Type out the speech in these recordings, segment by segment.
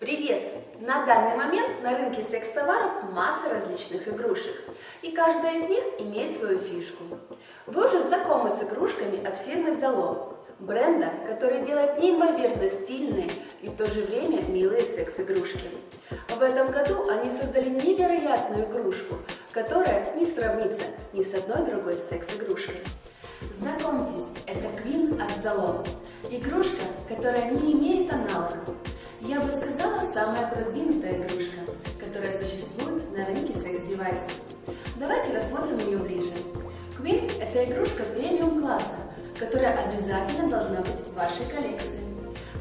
Привет! На данный момент на рынке секс-товаров масса различных игрушек, и каждая из них имеет свою фишку. Вы уже знакомы с игрушками от фирмы Zalo, бренда, который делает неимоверно стильные и в то же время милые секс-игрушки. В этом году они создали невероятную игрушку, которая не сравнится ни с одной другой секс-игрушкой. Знакомьтесь, это Queen от Zalo. Игрушка, которая не имеет аналогов. Это игрушка премиум класса, которая обязательно должна быть в вашей коллекции.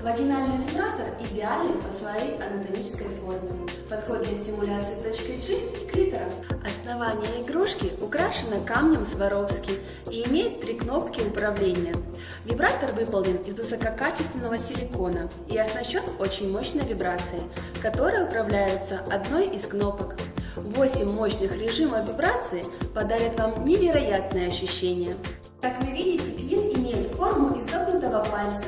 Вагинальный вибратор идеален по своей анатомической форме, подходит для стимуляции точки G и клитора. Основание игрушки украшено камнем Сваровски и имеет три кнопки управления. Вибратор выполнен из высококачественного силикона и оснащен очень мощной вибрацией, которая управляется одной из кнопок. 8 мощных режимов вибрации подарят вам невероятные ощущения. Как вы видите, Квин имеет форму изогнутого пальца,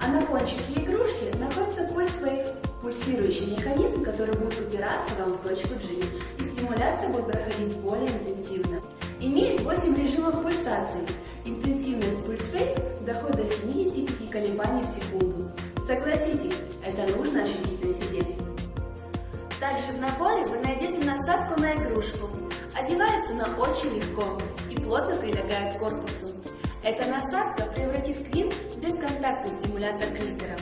а на кончике игрушки находится пульсвейв, пульсирующий механизм, который будет упираться вам в точку G, и стимуляция будет проходить более интенсивно. Имеет 8 режимов пульсации. Интенсивность пульсвейв доходит до 75 колебаний в секунду. Согласитесь, это нужно ощутить на себе. Также в наборе вы найдете насадку на игрушку. Одевается она очень легко и плотно прилегает к корпусу. Эта насадка превратит Квин в бесконтактный стимулятор клитора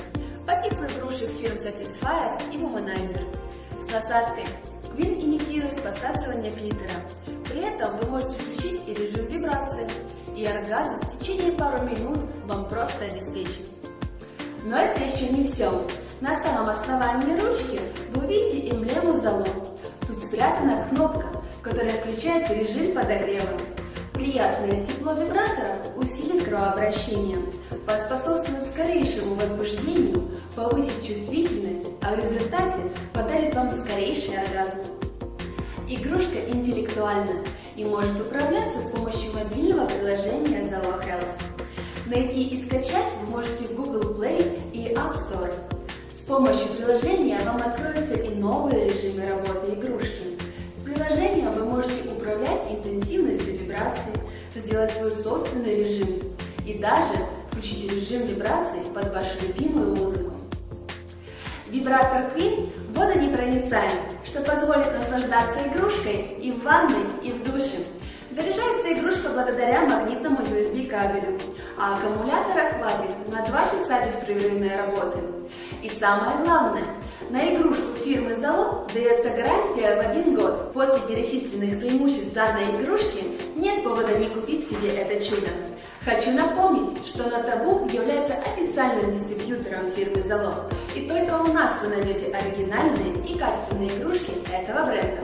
по типу игрушек фирм Satisfyer и Womanizer. С насадкой Квин имитирует посасывание клитора. При этом вы можете включить и режим вибрации, и оргазм в течение пару минут вам просто обеспечит. Но это еще не все. На самом основании ручки вы увидите эмблему залом. Спрятана кнопка, которая включает режим подогрева. Приятное тепло вибратора усилит кровообращение, поспособствует скорейшему возбуждению, повысит чувствительность, а в результате подарит вам скорейший оргазм. Игрушка интеллектуальна и может управляться с помощью мобильного приложения Zalo Health. Найти и скачать вы можете в Google Play и App Store. С помощью приложения вам откроются и новые режимы работы интенсивностью вибраций, сделать свой собственный режим и даже включить режим вибраций под вашу любимую музыку. Вибратор Queen водонепроницаем, что позволит наслаждаться игрушкой и в ванной, и в душе. Заряжается игрушка благодаря магнитному USB кабелю, а аккумулятора хватит на 2 часа беспрерывной работы. И самое главное, на игрушку фирмы Zalo дается гарантия в один год. После перечисленных преимуществ данной игрушки нет повода не купить себе это чудо. Хочу напомнить, что Натабу является официальным дистрибьютором фирмы Zalo, и только у нас вы найдете оригинальные и качественные игрушки этого бренда.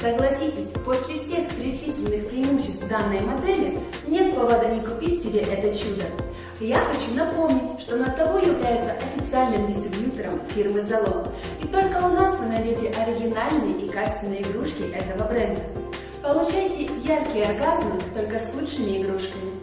Согласитесь, после всех перечисленных преимуществ данной модели нет повода не купить себе это чудо. Я хочу напомнить, что Натабу является официальным дистрибьютором фирмы Zalo, и только у нас вы найдете оригинальные и качественные игрушки этого бренда. Получайте яркие оргазмы только с лучшими игрушками.